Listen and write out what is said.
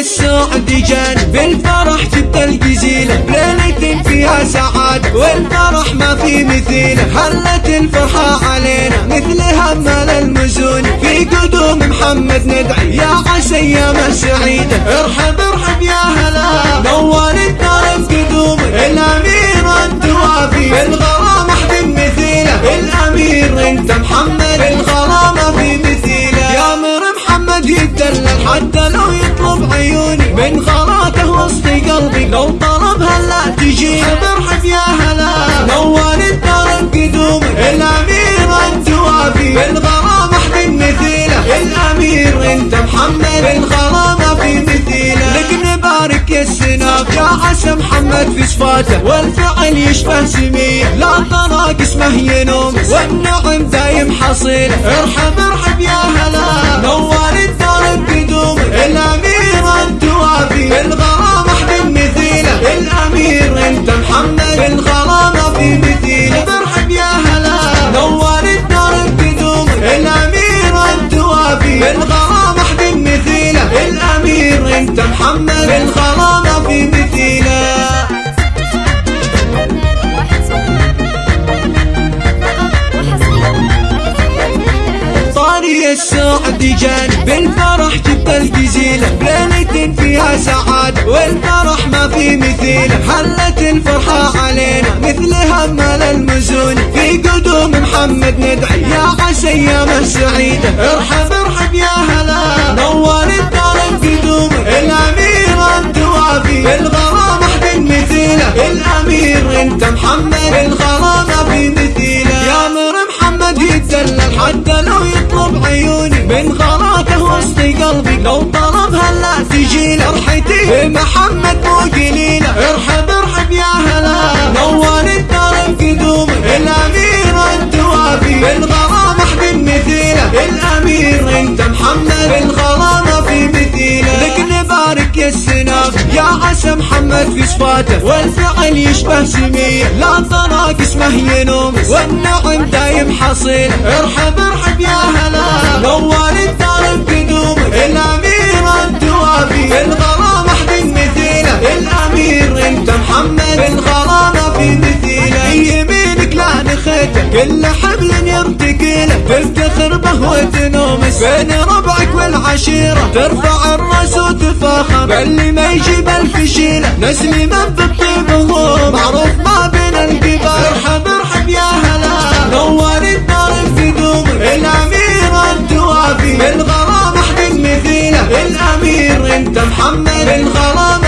السعد جان بالفرح تبدا الجزيلة بليلة فيها سعاد والفرح ما في مثيله هلت الفرحة علينا مثل همال المزون. في قدوم محمد ندعي يا عسى أيام السعيدة ارحب انت محمد الغرام في مثيله. يا مر محمد يدلل حتى لو يطلب عيوني من غلاته وسط قلبي لو طلبها لا تجي. برحب يا هلا نور الدار بقدوم الأمير أنت وافي. بالغرام أحد مثيله الأمير أنت محمد بالغرام السناب يا عسى محمد في صفاته والفعل يشبه سميه لا طلاق اسمه ينوم والنعم دايم حصيل. ارحب ارحب يا هلا السعد جان. بالفرح جبت الجزيلة بليلة فيها سعاد والفرح ما في مثيله هلت الفرحة علينا. مثل همال المزون. في قدوم محمد ندعي. يا عسى أيام السعيدة ارحب ارحب يا هلا. نور الدار بقدوم الأمير انت وافي الغرام أحد مثيله الأمير أنت محمد. الغرام في مثيله يا مر محمد يتدلل. حتى لو يطلب عيوني. من غراته وسط قلبي. لو طلبها لا تجي فرحتي محمد مو قليله ارحب ارحب يا هلا. نور الدار بقدوم الأمير انت وافي بالغرام احد مثيلة. الأمير أنت محمد. بالغرام في مثيلة. لك نبارك يا السناب. يا عسى محمد في صفاته. والفعل يشبه سميه لا طلاق اسمه ينوم. والنعم دايم حصيل. ارحب كل حبل يرتقيله تفتخر به وتنومس. بين ربعك والعشيرة ترفع الرأس وتفاخر. باللي ما يجيب الفشيلة نسلي من بالطيب هو معروف ما بين القبال. ارحب ارحب يا هلا نور الدار بقدوم الأمير انت وافي الغرام أحد مثيله الأمير أنت محمد الغرام. في مثيله